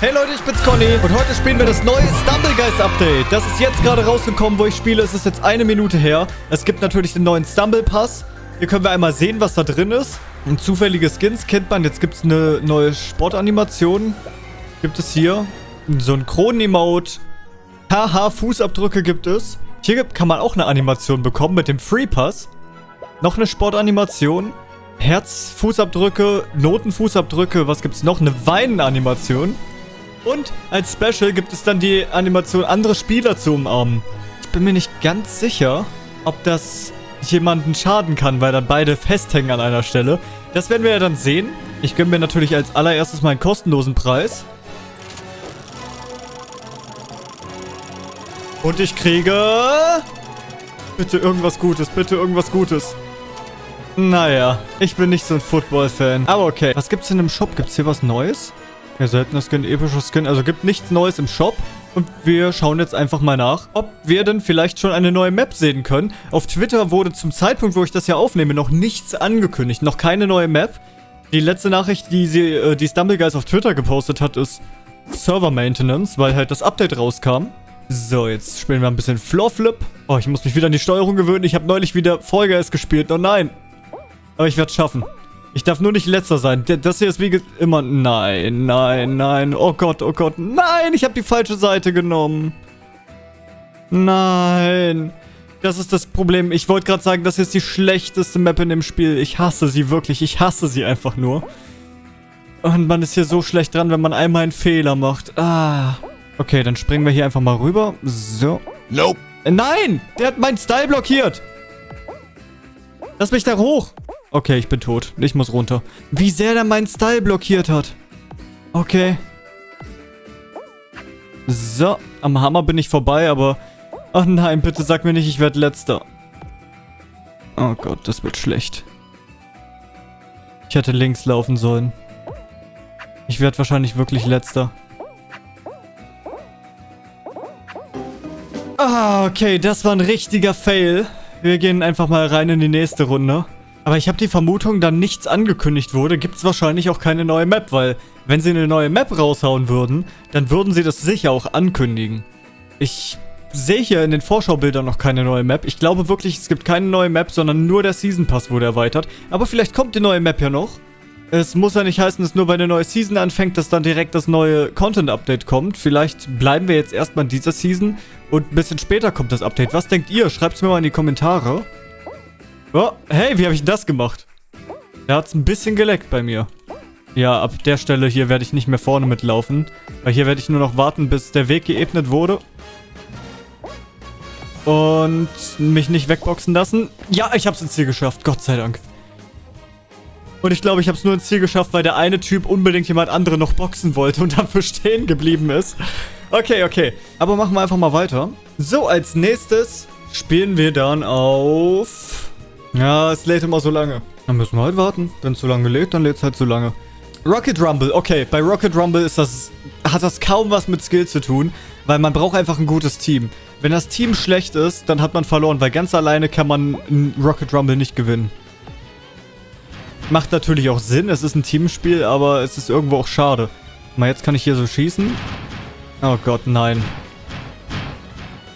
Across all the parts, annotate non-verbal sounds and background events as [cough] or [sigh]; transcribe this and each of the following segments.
Hey Leute, ich bin's Conny und heute spielen wir das neue Stumblegeist Update. Das ist jetzt gerade rausgekommen, wo ich spiele. Es ist jetzt eine Minute her. Es gibt natürlich den neuen Stumble Pass. Hier können wir einmal sehen, was da drin ist. Und zufällige Skins kennt man. Jetzt gibt es eine neue Sportanimation. Gibt es hier. Synchron-Emote. Haha, Fußabdrücke gibt es. Hier kann man auch eine Animation bekommen mit dem Free Pass. Noch eine Sportanimation. Herzfußabdrücke, Notenfußabdrücke. Was gibt es noch? Eine Weinen-Animation. Und als Special gibt es dann die Animation, andere Spieler zu umarmen. Ich bin mir nicht ganz sicher, ob das jemanden schaden kann, weil dann beide festhängen an einer Stelle. Das werden wir ja dann sehen. Ich gönne mir natürlich als allererstes mal einen kostenlosen Preis. Und ich kriege... Bitte irgendwas Gutes, bitte irgendwas Gutes. Naja, ich bin nicht so ein Football-Fan. Aber okay. Was gibt's denn im Shop? Gibt's hier was Neues? Ja, seltener Skin, epischer Skin. Also gibt nichts Neues im Shop. Und wir schauen jetzt einfach mal nach, ob wir denn vielleicht schon eine neue Map sehen können. Auf Twitter wurde zum Zeitpunkt, wo ich das hier aufnehme, noch nichts angekündigt. Noch keine neue Map. Die letzte Nachricht, die sie, äh, die Stumbleguys auf Twitter gepostet hat, ist Server Maintenance, weil halt das Update rauskam. So, jetzt spielen wir ein bisschen Floor Flip. Oh, ich muss mich wieder an die Steuerung gewöhnen. Ich habe neulich wieder Fall Guys gespielt. Oh nein. Aber ich werde es schaffen. Ich darf nur nicht letzter sein. Das hier ist wie immer... Nein, nein, nein. Oh Gott, oh Gott. Nein, ich habe die falsche Seite genommen. Nein. Das ist das Problem. Ich wollte gerade sagen, das hier ist die schlechteste Map in dem Spiel. Ich hasse sie wirklich. Ich hasse sie einfach nur. Und man ist hier so schlecht dran, wenn man einmal einen Fehler macht. Ah. Okay, dann springen wir hier einfach mal rüber. So. Nope. Nein! Der hat meinen Style blockiert. Lass mich da hoch. Okay, ich bin tot. Ich muss runter. Wie sehr der meinen Style blockiert hat. Okay. So, am Hammer bin ich vorbei, aber... Ach nein, bitte sag mir nicht, ich werde letzter. Oh Gott, das wird schlecht. Ich hätte links laufen sollen. Ich werde wahrscheinlich wirklich letzter. Ah, okay, das war ein richtiger Fail. Wir gehen einfach mal rein in die nächste Runde. Aber ich habe die Vermutung, da nichts angekündigt wurde, gibt es wahrscheinlich auch keine neue Map, weil wenn sie eine neue Map raushauen würden, dann würden sie das sicher auch ankündigen. Ich sehe hier in den Vorschaubildern noch keine neue Map. Ich glaube wirklich, es gibt keine neue Map, sondern nur der Season Pass wurde erweitert. Aber vielleicht kommt die neue Map ja noch. Es muss ja nicht heißen, dass nur weil eine neue Season anfängt, dass dann direkt das neue Content-Update kommt. Vielleicht bleiben wir jetzt erstmal in dieser Season und ein bisschen später kommt das Update. Was denkt ihr? Schreibt es mir mal in die Kommentare. Oh, hey, wie habe ich das gemacht? Da hat es ein bisschen geleckt bei mir. Ja, ab der Stelle hier werde ich nicht mehr vorne mitlaufen. Weil hier werde ich nur noch warten, bis der Weg geebnet wurde. Und mich nicht wegboxen lassen. Ja, ich habe es ins Ziel geschafft. Gott sei Dank. Und ich glaube, ich habe es nur ins Ziel geschafft, weil der eine Typ unbedingt jemand andere noch boxen wollte und [laughs] dafür stehen geblieben ist. Okay, okay. Aber machen wir einfach mal weiter. So, als nächstes spielen wir dann auf... Ja, es lädt immer so lange. Dann müssen wir halt warten. Wenn es so lange lädt, dann lädt es halt so lange. Rocket Rumble, okay. Bei Rocket Rumble ist das, hat das kaum was mit Skill zu tun, weil man braucht einfach ein gutes Team. Wenn das Team schlecht ist, dann hat man verloren, weil ganz alleine kann man Rocket Rumble nicht gewinnen. Macht natürlich auch Sinn, es ist ein Teamspiel, aber es ist irgendwo auch schade. Mal, jetzt kann ich hier so schießen. Oh Gott, nein.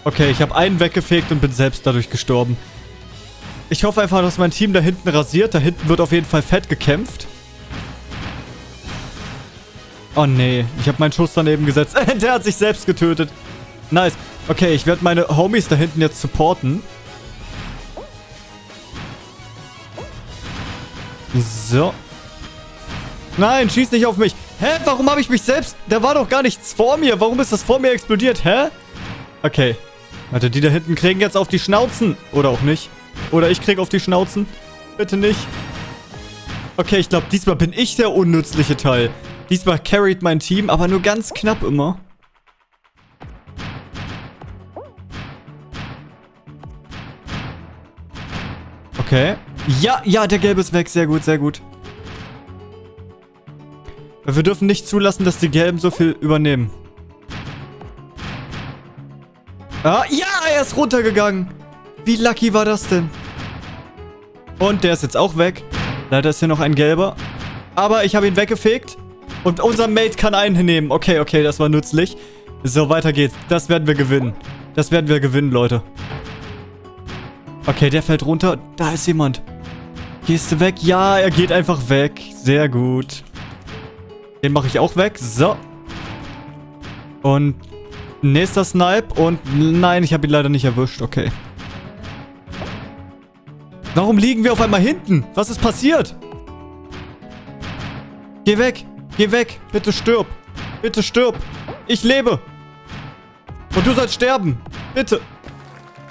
Okay, ich habe einen weggefegt und bin selbst dadurch gestorben. Ich hoffe einfach, dass mein Team da hinten rasiert. Da hinten wird auf jeden Fall fett gekämpft. Oh nee, ich habe meinen Schuss daneben gesetzt. [laughs] Der hat sich selbst getötet. Nice. Okay, ich werde meine Homies da hinten jetzt supporten. So. Nein, schieß nicht auf mich. Hä? Warum habe ich mich selbst... Da war doch gar nichts vor mir. Warum ist das vor mir explodiert? Hä? Okay. Warte, die da hinten kriegen jetzt auf die Schnauzen. Oder auch nicht. Oder ich krieg auf die Schnauzen. Bitte nicht. Okay, ich glaube, diesmal bin ich der unnützliche Teil. Diesmal carried mein Team, aber nur ganz knapp immer. Okay. Ja, ja, der Gelbe ist weg. Sehr gut, sehr gut. Wir dürfen nicht zulassen, dass die Gelben so viel übernehmen. Ah, ja, er ist runtergegangen. Wie lucky war das denn? Und der ist jetzt auch weg. Leider ist hier noch ein gelber. Aber ich habe ihn weggefegt. Und unser Mate kann einnehmen. Okay, okay, das war nützlich. So, weiter geht's. Das werden wir gewinnen. Das werden wir gewinnen, Leute. Okay, der fällt runter. Da ist jemand. Gehst du weg? Ja, er geht einfach weg. Sehr gut. Den mache ich auch weg. So. Und nächster Snipe. Und nein, ich habe ihn leider nicht erwischt. Okay. Warum liegen wir auf einmal hinten? Was ist passiert? Geh weg. Geh weg. Bitte stirb. Bitte stirb. Ich lebe. Und du sollst sterben. Bitte.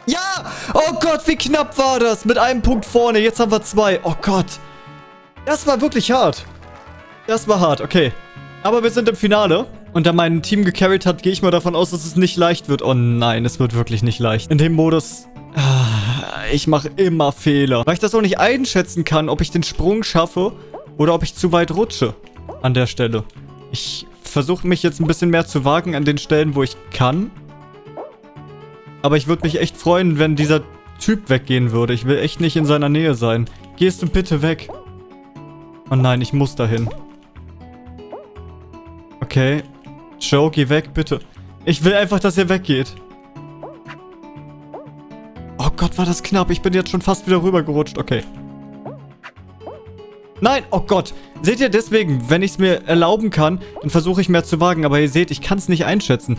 Ja! Oh Gott, wie knapp war das? Mit einem Punkt vorne. Jetzt haben wir zwei. Oh Gott. Das war wirklich hart. Das war hart, okay. Aber wir sind im Finale. Und da mein Team gecarried hat, gehe ich mal davon aus, dass es nicht leicht wird. Oh nein, es wird wirklich nicht leicht. In dem Modus... Ich mache immer Fehler. Weil ich das auch nicht einschätzen kann, ob ich den Sprung schaffe oder ob ich zu weit rutsche. An der Stelle. Ich versuche mich jetzt ein bisschen mehr zu wagen an den Stellen, wo ich kann. Aber ich würde mich echt freuen, wenn dieser Typ weggehen würde. Ich will echt nicht in seiner Nähe sein. Gehst du bitte weg? Oh nein, ich muss dahin. Okay. Joe, geh weg, bitte. Ich will einfach, dass er weggeht. Gott, war das knapp. Ich bin jetzt schon fast wieder rübergerutscht. Okay. Nein, oh Gott. Seht ihr, deswegen, wenn ich es mir erlauben kann, dann versuche ich mehr zu wagen. Aber ihr seht, ich kann es nicht einschätzen.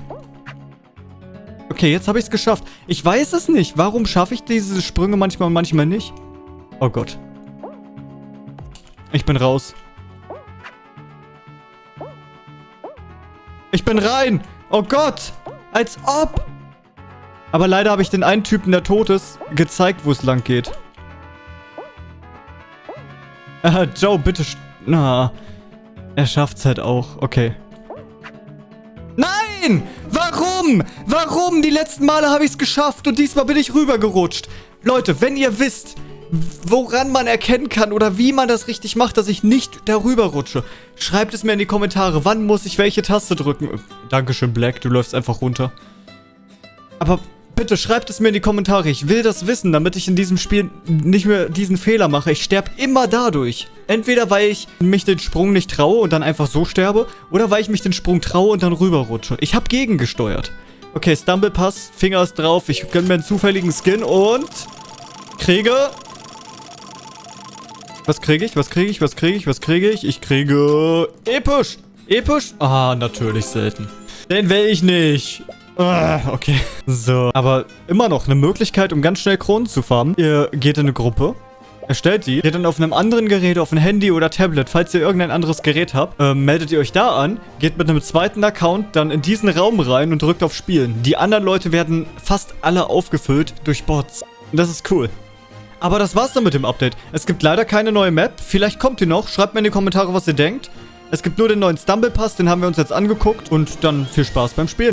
Okay, jetzt habe ich es geschafft. Ich weiß es nicht. Warum schaffe ich diese Sprünge manchmal und manchmal nicht? Oh Gott. Ich bin raus. Ich bin rein. Oh Gott. Als ob. Aber leider habe ich den einen Typen, der tot ist, gezeigt, wo es lang geht. Äh, Joe, bitte... Na, er schafft's halt auch. Okay. Nein! Warum? Warum? Die letzten Male habe ich es geschafft und diesmal bin ich rübergerutscht. Leute, wenn ihr wisst, woran man erkennen kann oder wie man das richtig macht, dass ich nicht darüber rutsche, schreibt es mir in die Kommentare. Wann muss ich welche Taste drücken? Dankeschön, Black. Du läufst einfach runter. Aber bitte schreibt es mir in die Kommentare. Ich will das wissen, damit ich in diesem Spiel nicht mehr diesen Fehler mache. Ich sterbe immer dadurch. Entweder weil ich mich den Sprung nicht traue und dann einfach so sterbe, oder weil ich mich den Sprung traue und dann rüberrutsche. Ich habe gegengesteuert. Okay, Stumble Pass, Finger ist drauf. Ich gönne mir einen zufälligen Skin und kriege... Was kriege ich? Was kriege ich? Was kriege ich? Was kriege ich? Ich kriege... Episch! Episch? Ah, natürlich selten. Den will ich nicht. Ah, okay. So, aber immer noch eine Möglichkeit, um ganz schnell Kronen zu farmen. Ihr geht in eine Gruppe. Erstellt die, geht dann auf einem anderen Gerät, auf ein Handy oder Tablet, falls ihr irgendein anderes Gerät habt, äh, meldet ihr euch da an, geht mit einem zweiten Account dann in diesen Raum rein und drückt auf Spielen. Die anderen Leute werden fast alle aufgefüllt durch Bots. Das ist cool. Aber das war's dann mit dem Update. Es gibt leider keine neue Map. Vielleicht kommt die noch. Schreibt mir in die Kommentare, was ihr denkt. Es gibt nur den neuen Stumble Pass, den haben wir uns jetzt angeguckt. Und dann viel Spaß beim Spielen.